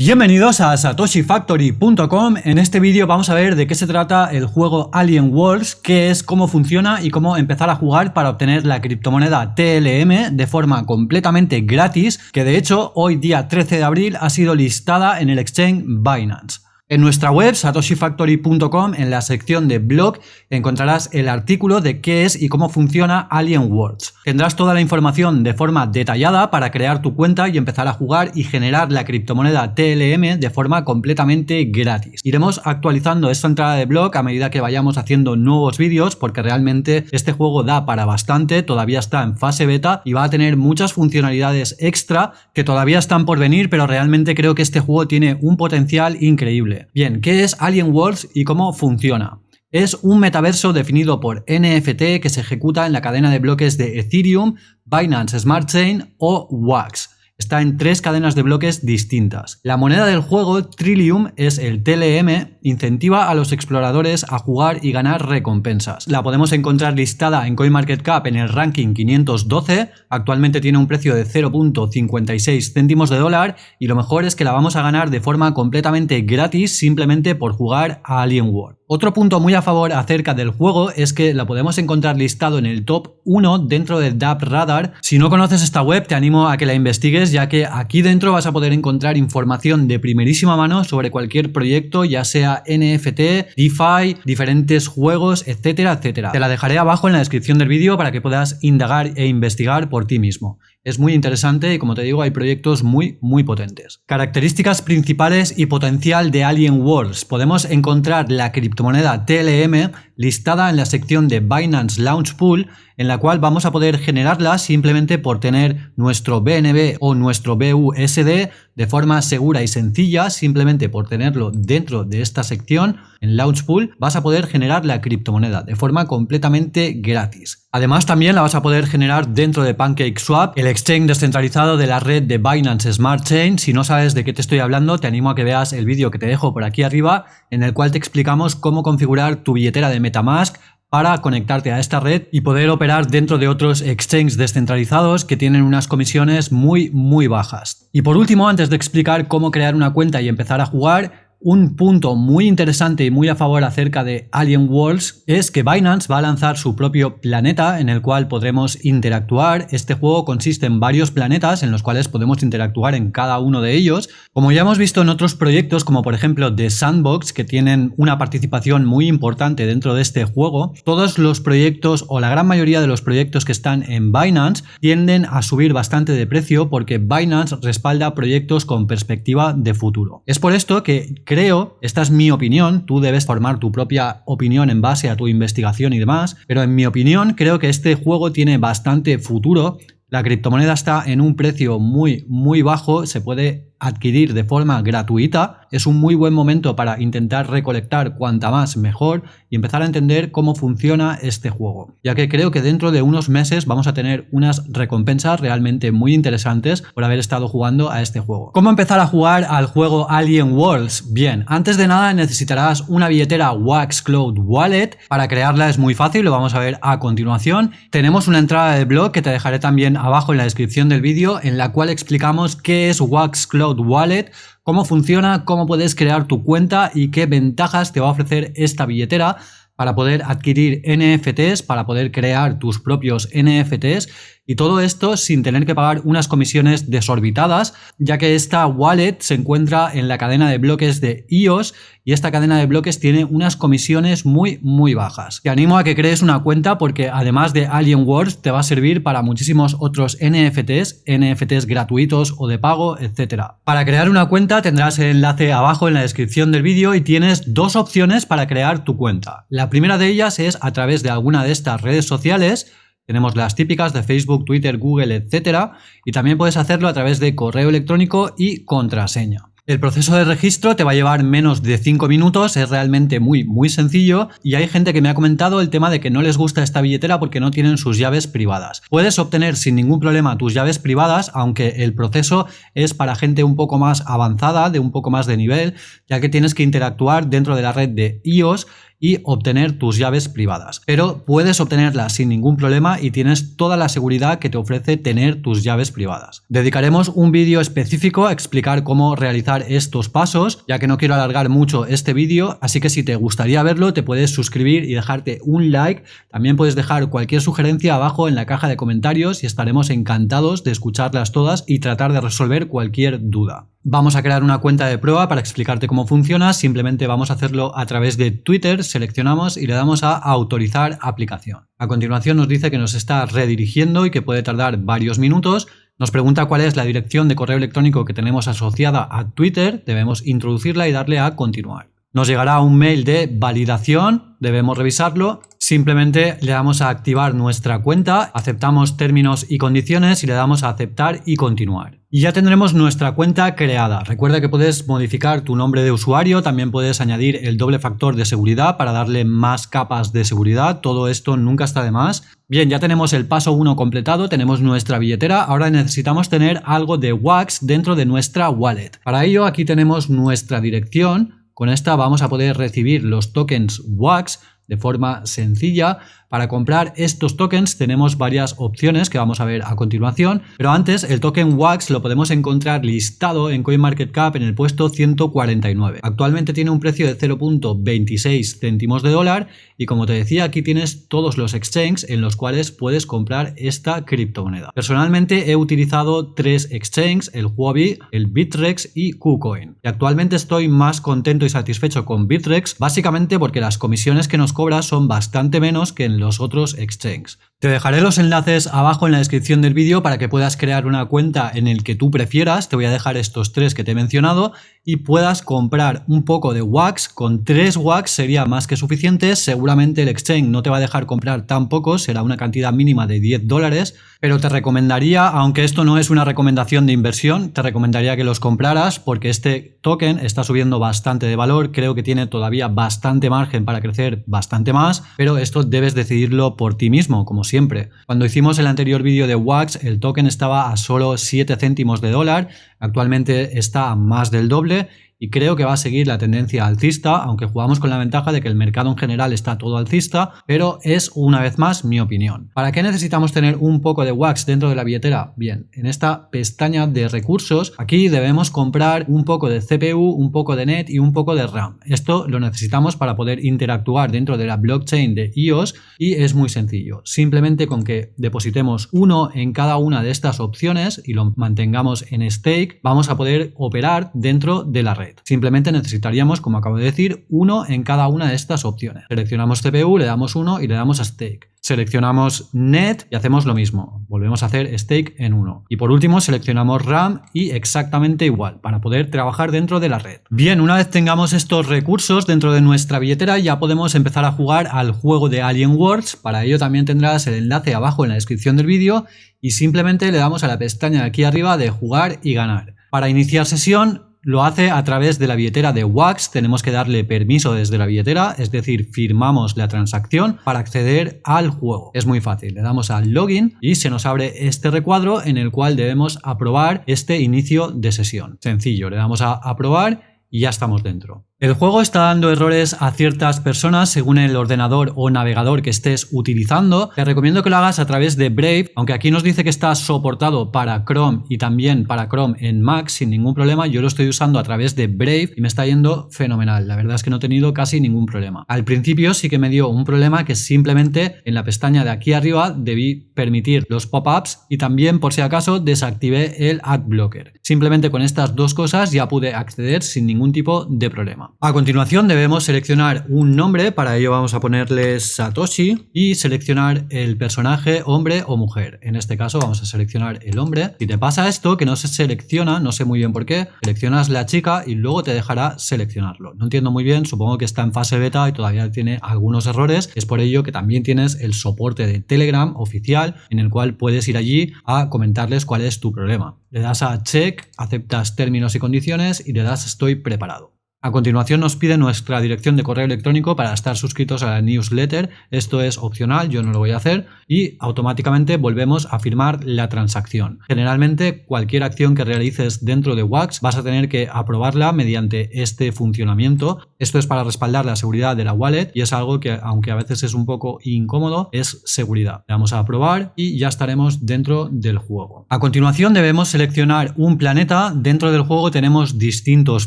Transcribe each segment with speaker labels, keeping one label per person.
Speaker 1: Bienvenidos a satoshifactory.com. En este vídeo vamos a ver de qué se trata el juego Alien Worlds, qué es, cómo funciona y cómo empezar a jugar para obtener la criptomoneda TLM de forma completamente gratis, que de hecho hoy día 13 de abril ha sido listada en el exchange Binance. En nuestra web satoshifactory.com en la sección de blog encontrarás el artículo de qué es y cómo funciona Alien Worlds. Tendrás toda la información de forma detallada para crear tu cuenta y empezar a jugar y generar la criptomoneda TLM de forma completamente gratis. Iremos actualizando esta entrada de blog a medida que vayamos haciendo nuevos vídeos porque realmente este juego da para bastante, todavía está en fase beta y va a tener muchas funcionalidades extra que todavía están por venir pero realmente creo que este juego tiene un potencial increíble. Bien, ¿qué es Alien Worlds y cómo funciona? Es un metaverso definido por NFT que se ejecuta en la cadena de bloques de Ethereum, Binance Smart Chain o WAX. Está en tres cadenas de bloques distintas. La moneda del juego, Trillium, es el TLM, incentiva a los exploradores a jugar y ganar recompensas. La podemos encontrar listada en CoinMarketCap en el ranking 512, actualmente tiene un precio de 0.56 céntimos de dólar y lo mejor es que la vamos a ganar de forma completamente gratis simplemente por jugar a Alien World. Otro punto muy a favor acerca del juego es que la podemos encontrar listado en el top 1 dentro de DAP Radar. Si no conoces esta web te animo a que la investigues ya que aquí dentro vas a poder encontrar información de primerísima mano sobre cualquier proyecto ya sea NFT, DeFi, diferentes juegos, etcétera, etcétera. Te la dejaré abajo en la descripción del vídeo para que puedas indagar e investigar por ti mismo. Es muy interesante y como te digo hay proyectos muy muy potentes. Características principales y potencial de Alien Worlds. Podemos encontrar la criptomoneda TLM listada en la sección de Binance Launch Pool en la cual vamos a poder generarla simplemente por tener nuestro BNB o nuestro BUSD de forma segura y sencilla, simplemente por tenerlo dentro de esta sección en Launch Pool vas a poder generar la criptomoneda de forma completamente gratis. Además también la vas a poder generar dentro de PancakeSwap, el exchange descentralizado de la red de Binance Smart Chain. Si no sabes de qué te estoy hablando, te animo a que veas el vídeo que te dejo por aquí arriba en el cual te explicamos cómo configurar tu billetera de Metamask para conectarte a esta red y poder operar dentro de otros exchanges descentralizados que tienen unas comisiones muy muy bajas. Y por último, antes de explicar cómo crear una cuenta y empezar a jugar, un punto muy interesante y muy a favor acerca de Alien Worlds es que Binance va a lanzar su propio planeta en el cual podremos interactuar. Este juego consiste en varios planetas en los cuales podemos interactuar en cada uno de ellos. Como ya hemos visto en otros proyectos como por ejemplo The Sandbox que tienen una participación muy importante dentro de este juego, todos los proyectos o la gran mayoría de los proyectos que están en Binance tienden a subir bastante de precio porque Binance respalda proyectos con perspectiva de futuro. Es por esto que Creo, esta es mi opinión, tú debes formar tu propia opinión en base a tu investigación y demás, pero en mi opinión creo que este juego tiene bastante futuro. La criptomoneda está en un precio muy, muy bajo, se puede adquirir de forma gratuita, es un muy buen momento para intentar recolectar cuanta más mejor y empezar a entender cómo funciona este juego, ya que creo que dentro de unos meses vamos a tener unas recompensas realmente muy interesantes por haber estado jugando a este juego. ¿Cómo empezar a jugar al juego Alien Worlds? Bien, antes de nada necesitarás una billetera Wax Cloud Wallet, para crearla es muy fácil, lo vamos a ver a continuación. Tenemos una entrada de blog que te dejaré también abajo en la descripción del vídeo en la cual explicamos qué es Wax Cloud Wallet, cómo funciona, cómo puedes crear tu cuenta y qué ventajas te va a ofrecer esta billetera para poder adquirir NFTs, para poder crear tus propios NFTs y todo esto sin tener que pagar unas comisiones desorbitadas, ya que esta wallet se encuentra en la cadena de bloques de IOS y esta cadena de bloques tiene unas comisiones muy muy bajas. Te animo a que crees una cuenta porque además de Alien Worlds te va a servir para muchísimos otros NFTs, NFTs gratuitos o de pago, etcétera. Para crear una cuenta tendrás el enlace abajo en la descripción del vídeo y tienes dos opciones para crear tu cuenta. La primera de ellas es a través de alguna de estas redes sociales tenemos las típicas de Facebook, Twitter, Google, etcétera, y también puedes hacerlo a través de correo electrónico y contraseña. El proceso de registro te va a llevar menos de 5 minutos, es realmente muy muy sencillo y hay gente que me ha comentado el tema de que no les gusta esta billetera porque no tienen sus llaves privadas. Puedes obtener sin ningún problema tus llaves privadas, aunque el proceso es para gente un poco más avanzada, de un poco más de nivel, ya que tienes que interactuar dentro de la red de iOS y obtener tus llaves privadas. Pero puedes obtenerlas sin ningún problema y tienes toda la seguridad que te ofrece tener tus llaves privadas. Dedicaremos un vídeo específico a explicar cómo realizar estos pasos, ya que no quiero alargar mucho este vídeo, así que si te gustaría verlo te puedes suscribir y dejarte un like. También puedes dejar cualquier sugerencia abajo en la caja de comentarios y estaremos encantados de escucharlas todas y tratar de resolver cualquier duda. Vamos a crear una cuenta de prueba para explicarte cómo funciona, simplemente vamos a hacerlo a través de Twitter, seleccionamos y le damos a autorizar aplicación. A continuación nos dice que nos está redirigiendo y que puede tardar varios minutos, nos pregunta cuál es la dirección de correo electrónico que tenemos asociada a Twitter, debemos introducirla y darle a continuar. Nos llegará un mail de validación, debemos revisarlo Simplemente le damos a activar nuestra cuenta, aceptamos términos y condiciones y le damos a aceptar y continuar. Y ya tendremos nuestra cuenta creada. Recuerda que puedes modificar tu nombre de usuario, también puedes añadir el doble factor de seguridad para darle más capas de seguridad, todo esto nunca está de más. Bien, ya tenemos el paso 1 completado, tenemos nuestra billetera, ahora necesitamos tener algo de Wax dentro de nuestra wallet. Para ello aquí tenemos nuestra dirección, con esta vamos a poder recibir los tokens Wax de forma sencilla. Para comprar estos tokens tenemos varias opciones que vamos a ver a continuación, pero antes el token WAX lo podemos encontrar listado en CoinMarketCap en el puesto 149. Actualmente tiene un precio de 0.26 céntimos de dólar y como te decía aquí tienes todos los exchanges en los cuales puedes comprar esta criptomoneda. Personalmente he utilizado tres exchanges, el Huobi, el Bitrex y KuCoin. Y actualmente estoy más contento y satisfecho con Bitrex básicamente porque las comisiones que nos cobra son bastante menos que en los otros exchanges. Te dejaré los enlaces abajo en la descripción del vídeo para que puedas crear una cuenta en el que tú prefieras, te voy a dejar estos tres que te he mencionado y puedas comprar un poco de wax, con tres wax sería más que suficiente, seguramente el exchange no te va a dejar comprar tan poco, será una cantidad mínima de 10 dólares, pero te recomendaría, aunque esto no es una recomendación de inversión, te recomendaría que los compraras porque este token está subiendo bastante de valor, creo que tiene todavía bastante margen para crecer bastante más, pero esto debes decidirlo por ti mismo, como siempre. Cuando hicimos el anterior vídeo de Wax, el token estaba a solo 7 céntimos de dólar, actualmente está a más del doble y creo que va a seguir la tendencia alcista, aunque jugamos con la ventaja de que el mercado en general está todo alcista, pero es una vez más mi opinión. ¿Para qué necesitamos tener un poco de wax dentro de la billetera? Bien, en esta pestaña de recursos, aquí debemos comprar un poco de CPU, un poco de net y un poco de RAM. Esto lo necesitamos para poder interactuar dentro de la blockchain de EOS y es muy sencillo. Simplemente con que depositemos uno en cada una de estas opciones y lo mantengamos en stake, vamos a poder operar dentro de la red. Simplemente necesitaríamos, como acabo de decir, uno en cada una de estas opciones. Seleccionamos CPU, le damos uno y le damos a Stake. Seleccionamos Net y hacemos lo mismo. Volvemos a hacer Stake en uno. Y por último seleccionamos RAM y exactamente igual para poder trabajar dentro de la red. Bien, una vez tengamos estos recursos dentro de nuestra billetera ya podemos empezar a jugar al juego de Alien Worlds. Para ello también tendrás el enlace abajo en la descripción del vídeo y simplemente le damos a la pestaña de aquí arriba de jugar y ganar. Para iniciar sesión lo hace a través de la billetera de Wax, tenemos que darle permiso desde la billetera, es decir, firmamos la transacción para acceder al juego. Es muy fácil, le damos al login y se nos abre este recuadro en el cual debemos aprobar este inicio de sesión. Sencillo, le damos a aprobar y ya estamos dentro. El juego está dando errores a ciertas personas según el ordenador o navegador que estés utilizando. Te recomiendo que lo hagas a través de Brave, aunque aquí nos dice que está soportado para Chrome y también para Chrome en Mac sin ningún problema. Yo lo estoy usando a través de Brave y me está yendo fenomenal. La verdad es que no he tenido casi ningún problema. Al principio sí que me dio un problema que simplemente en la pestaña de aquí arriba debí permitir los pop-ups y también por si acaso desactivé el Ad Blocker. Simplemente con estas dos cosas ya pude acceder sin ningún tipo de problema. A continuación debemos seleccionar un nombre, para ello vamos a ponerle Satoshi y seleccionar el personaje hombre o mujer. En este caso vamos a seleccionar el hombre. Si te pasa esto, que no se selecciona, no sé muy bien por qué, seleccionas la chica y luego te dejará seleccionarlo. No entiendo muy bien, supongo que está en fase beta y todavía tiene algunos errores. Es por ello que también tienes el soporte de Telegram oficial en el cual puedes ir allí a comentarles cuál es tu problema. Le das a check, aceptas términos y condiciones y le das estoy preparado. A continuación nos pide nuestra dirección de correo electrónico para estar suscritos a la newsletter. Esto es opcional, yo no lo voy a hacer y automáticamente volvemos a firmar la transacción. Generalmente cualquier acción que realices dentro de Wax vas a tener que aprobarla mediante este funcionamiento. Esto es para respaldar la seguridad de la wallet y es algo que aunque a veces es un poco incómodo es seguridad. Le damos a aprobar y ya estaremos dentro del juego. A continuación debemos seleccionar un planeta. Dentro del juego tenemos distintos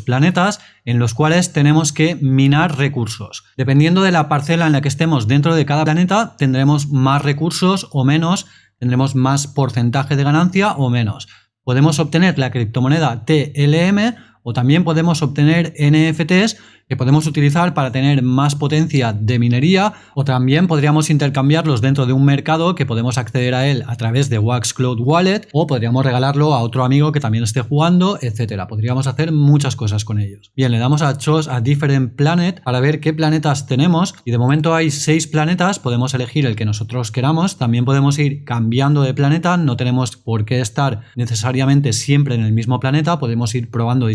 Speaker 1: planetas en los cuales tenemos que minar recursos. Dependiendo de la parcela en la que estemos dentro de cada planeta, tendremos más recursos o menos, tendremos más porcentaje de ganancia o menos. Podemos obtener la criptomoneda TLM o también podemos obtener NFTs que podemos utilizar para tener más potencia de minería o también podríamos intercambiarlos dentro de un mercado que podemos acceder a él a través de Wax Cloud Wallet o podríamos regalarlo a otro amigo que también esté jugando, etcétera. Podríamos hacer muchas cosas con ellos. Bien, le damos a Choose a Different Planet para ver qué planetas tenemos y de momento hay seis planetas, podemos elegir el que nosotros queramos, también podemos ir cambiando de planeta, no tenemos por qué estar necesariamente siempre en el mismo planeta, podemos ir probando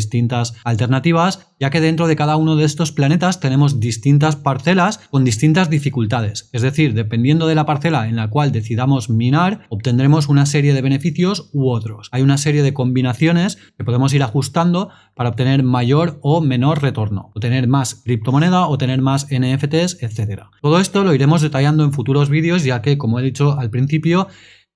Speaker 1: alternativas, ya que dentro de cada uno de estos planetas tenemos distintas parcelas con distintas dificultades. Es decir, dependiendo de la parcela en la cual decidamos minar, obtendremos una serie de beneficios u otros. Hay una serie de combinaciones que podemos ir ajustando para obtener mayor o menor retorno, o tener más criptomoneda o tener más NFTs, etc. Todo esto lo iremos detallando en futuros vídeos ya que, como he dicho al principio,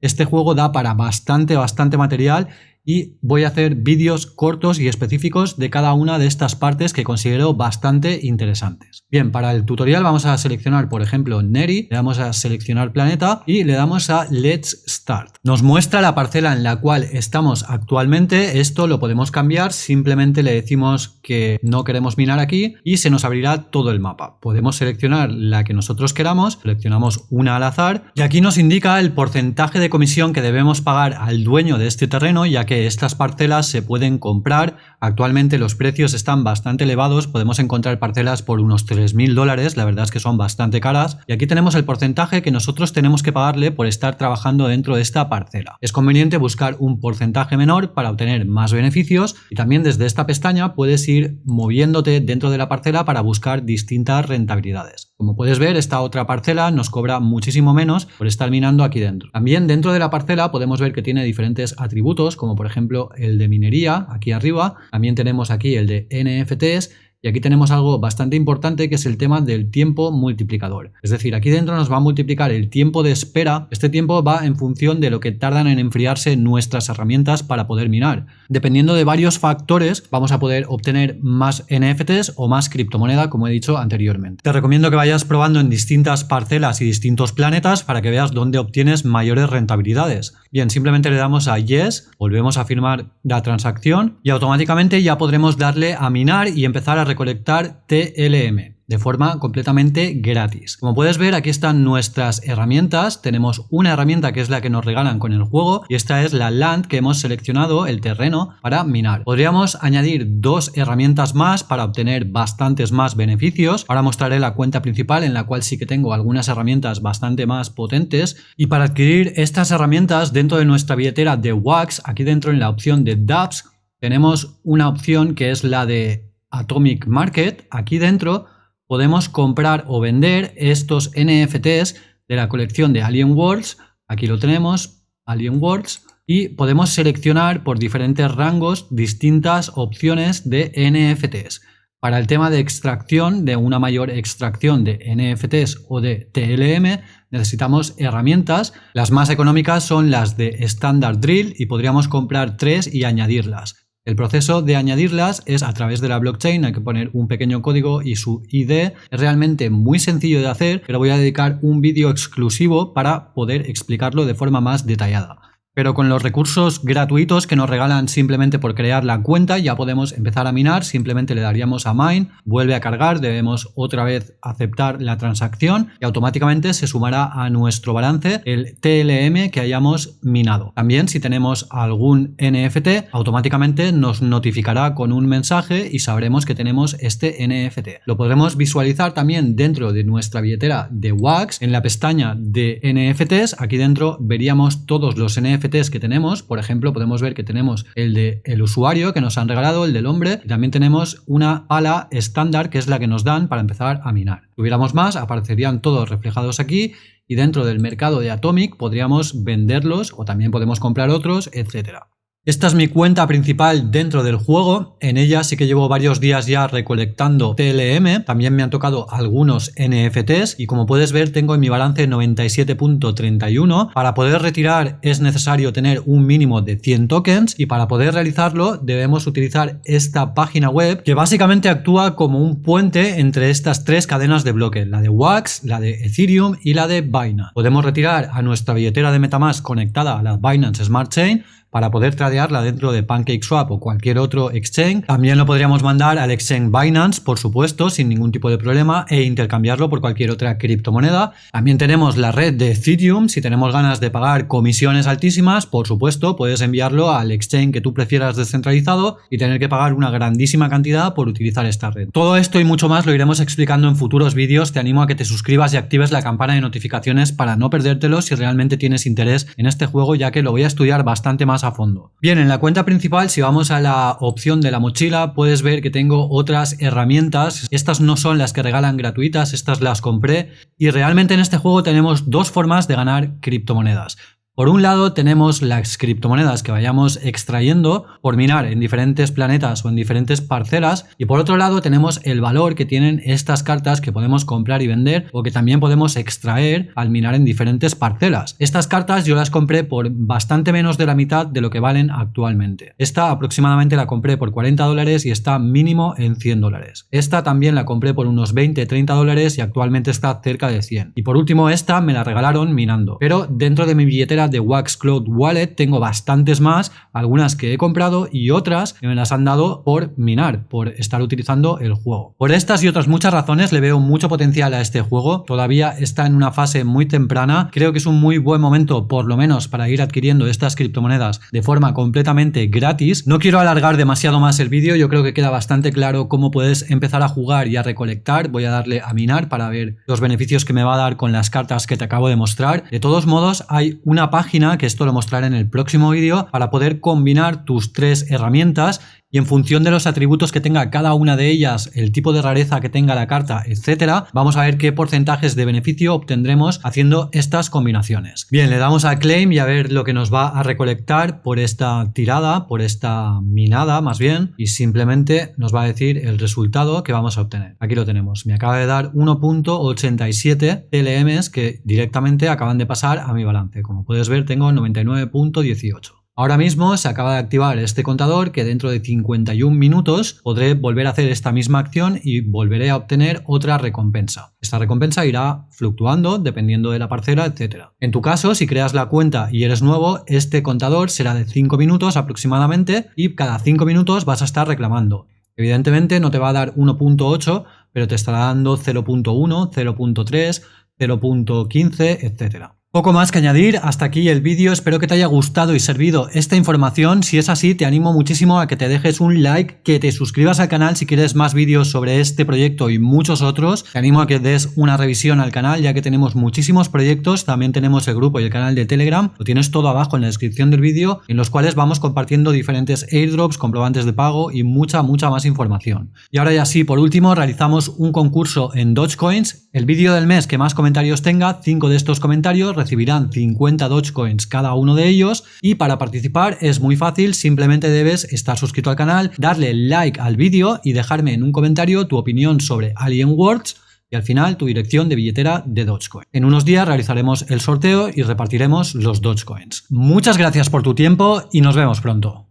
Speaker 1: este juego da para bastante, bastante material y voy a hacer vídeos cortos y específicos de cada una de estas partes que considero bastante interesantes. Bien, para el tutorial vamos a seleccionar, por ejemplo, Neri, le damos a seleccionar planeta y le damos a Let's Start. Nos muestra la parcela en la cual estamos actualmente, esto lo podemos cambiar, simplemente le decimos que no queremos minar aquí y se nos abrirá todo el mapa. Podemos seleccionar la que nosotros queramos, seleccionamos una al azar y aquí nos indica el porcentaje de comisión que debemos pagar al dueño de este terreno que estas parcelas se pueden comprar. Actualmente los precios están bastante elevados, podemos encontrar parcelas por unos 3.000 dólares, la verdad es que son bastante caras. Y aquí tenemos el porcentaje que nosotros tenemos que pagarle por estar trabajando dentro de esta parcela. Es conveniente buscar un porcentaje menor para obtener más beneficios y también desde esta pestaña puedes ir moviéndote dentro de la parcela para buscar distintas rentabilidades. Como puedes ver, esta otra parcela nos cobra muchísimo menos por estar minando aquí dentro. También dentro de la parcela podemos ver que tiene diferentes atributos como por ejemplo el de minería aquí arriba, también tenemos aquí el de NFTs y aquí tenemos algo bastante importante que es el tema del tiempo multiplicador. Es decir, aquí dentro nos va a multiplicar el tiempo de espera. Este tiempo va en función de lo que tardan en enfriarse nuestras herramientas para poder minar. Dependiendo de varios factores vamos a poder obtener más NFTs o más criptomoneda como he dicho anteriormente. Te recomiendo que vayas probando en distintas parcelas y distintos planetas para que veas dónde obtienes mayores rentabilidades. Bien, simplemente le damos a Yes, volvemos a firmar la transacción y automáticamente ya podremos darle a minar y empezar a recolectar TLM de forma completamente gratis. Como puedes ver aquí están nuestras herramientas, tenemos una herramienta que es la que nos regalan con el juego y esta es la land que hemos seleccionado, el terreno, para minar. Podríamos añadir dos herramientas más para obtener bastantes más beneficios. Ahora mostraré la cuenta principal en la cual sí que tengo algunas herramientas bastante más potentes y para adquirir estas herramientas dentro de nuestra billetera de Wax, aquí dentro en la opción de dApps, tenemos una opción que es la de Atomic Market, aquí dentro podemos comprar o vender estos NFTs de la colección de Alien Worlds. Aquí lo tenemos, Alien Worlds. Y podemos seleccionar por diferentes rangos distintas opciones de NFTs. Para el tema de extracción, de una mayor extracción de NFTs o de TLM, necesitamos herramientas. Las más económicas son las de Standard Drill y podríamos comprar tres y añadirlas. El proceso de añadirlas es a través de la blockchain, hay que poner un pequeño código y su ID. Es realmente muy sencillo de hacer, pero voy a dedicar un vídeo exclusivo para poder explicarlo de forma más detallada. Pero con los recursos gratuitos que nos regalan simplemente por crear la cuenta ya podemos empezar a minar, simplemente le daríamos a mine, vuelve a cargar, debemos otra vez aceptar la transacción y automáticamente se sumará a nuestro balance el TLM que hayamos minado. También si tenemos algún NFT, automáticamente nos notificará con un mensaje y sabremos que tenemos este NFT. Lo podremos visualizar también dentro de nuestra billetera de Wax, en la pestaña de NFTs, aquí dentro veríamos todos los NFTs Que tenemos, por ejemplo, podemos ver que tenemos el de usuario que nos han regalado, el del hombre, y también tenemos una pala estándar que es la que nos dan para empezar a minar. Si tuviéramos más, aparecerían todos reflejados aquí y dentro del mercado de Atomic podríamos venderlos o también podemos comprar otros, etcétera. Esta es mi cuenta principal dentro del juego, en ella sí que llevo varios días ya recolectando TLM, también me han tocado algunos NFTs y como puedes ver tengo en mi balance 97.31, para poder retirar es necesario tener un mínimo de 100 tokens y para poder realizarlo debemos utilizar esta página web que básicamente actúa como un puente entre estas tres cadenas de bloques, la de Wax, la de Ethereum y la de Binance. Podemos retirar a nuestra billetera de Metamask conectada a la Binance Smart Chain para poder tradearla dentro de PancakeSwap o cualquier otro exchange. También lo podríamos mandar al exchange Binance, por supuesto, sin ningún tipo de problema e intercambiarlo por cualquier otra criptomoneda. También tenemos la red de Ethereum. Si tenemos ganas de pagar comisiones altísimas, por supuesto, puedes enviarlo al exchange que tú prefieras descentralizado y tener que pagar una grandísima cantidad por utilizar esta red. Todo esto y mucho más lo iremos explicando en futuros vídeos. Te animo a que te suscribas y actives la campana de notificaciones para no perdértelo si realmente tienes interés en este juego, ya que lo voy a estudiar bastante más a fondo. Bien, en la cuenta principal, si vamos a la opción de la mochila, puedes ver que tengo otras herramientas. Estas no son las que regalan gratuitas, estas las compré. Y realmente en este juego tenemos dos formas de ganar criptomonedas. Por un lado tenemos las criptomonedas que vayamos extrayendo por minar en diferentes planetas o en diferentes parcelas y por otro lado tenemos el valor que tienen estas cartas que podemos comprar y vender o que también podemos extraer al minar en diferentes parcelas. Estas cartas yo las compré por bastante menos de la mitad de lo que valen actualmente. Esta aproximadamente la compré por 40 dólares y está mínimo en 100 dólares. Esta también la compré por unos 20-30 dólares y actualmente está cerca de 100. Y por último esta me la regalaron minando, pero dentro de mi billetera de Wax Cloud Wallet tengo bastantes más, algunas que he comprado y otras que me las han dado por minar, por estar utilizando el juego. Por estas y otras muchas razones le veo mucho potencial a este juego, todavía está en una fase muy temprana, creo que es un muy buen momento por lo menos para ir adquiriendo estas criptomonedas de forma completamente gratis. No quiero alargar demasiado más el vídeo, yo creo que queda bastante claro cómo puedes empezar a jugar y a recolectar, voy a darle a minar para ver los beneficios que me va a dar con las cartas que te acabo de mostrar. De todos modos hay una página, que esto lo mostraré en el próximo vídeo, para poder combinar tus tres herramientas y en función de los atributos que tenga cada una de ellas, el tipo de rareza que tenga la carta, etcétera, vamos a ver qué porcentajes de beneficio obtendremos haciendo estas combinaciones. Bien, le damos a claim y a ver lo que nos va a recolectar por esta tirada, por esta minada más bien, y simplemente nos va a decir el resultado que vamos a obtener. Aquí lo tenemos, me acaba de dar 1.87 TLMs que directamente acaban de pasar a mi balance. Como puedes ver tengo 99.18. Ahora mismo se acaba de activar este contador que dentro de 51 minutos podré volver a hacer esta misma acción y volveré a obtener otra recompensa. Esta recompensa irá fluctuando dependiendo de la parcela, etc. En tu caso, si creas la cuenta y eres nuevo, este contador será de 5 minutos aproximadamente y cada 5 minutos vas a estar reclamando. Evidentemente no te va a dar 1.8, pero te estará dando 0.1, 0.3, 0.15, etcétera. Poco más que añadir, hasta aquí el vídeo, espero que te haya gustado y servido esta información, si es así te animo muchísimo a que te dejes un like, que te suscribas al canal si quieres más vídeos sobre este proyecto y muchos otros, te animo a que des una revisión al canal ya que tenemos muchísimos proyectos, también tenemos el grupo y el canal de Telegram, lo tienes todo abajo en la descripción del vídeo, en los cuales vamos compartiendo diferentes airdrops, comprobantes de pago y mucha mucha más información. Y ahora ya sí, por último realizamos un concurso en Dogecoins, el vídeo del mes que más comentarios tenga, 5 de estos comentarios recibirán 50 Dogecoins cada uno de ellos y para participar es muy fácil, simplemente debes estar suscrito al canal, darle like al vídeo y dejarme en un comentario tu opinión sobre Alien Worlds y al final tu dirección de billetera de Dogecoin. En unos días realizaremos el sorteo y repartiremos los Dogecoins. Muchas gracias por tu tiempo y nos vemos pronto.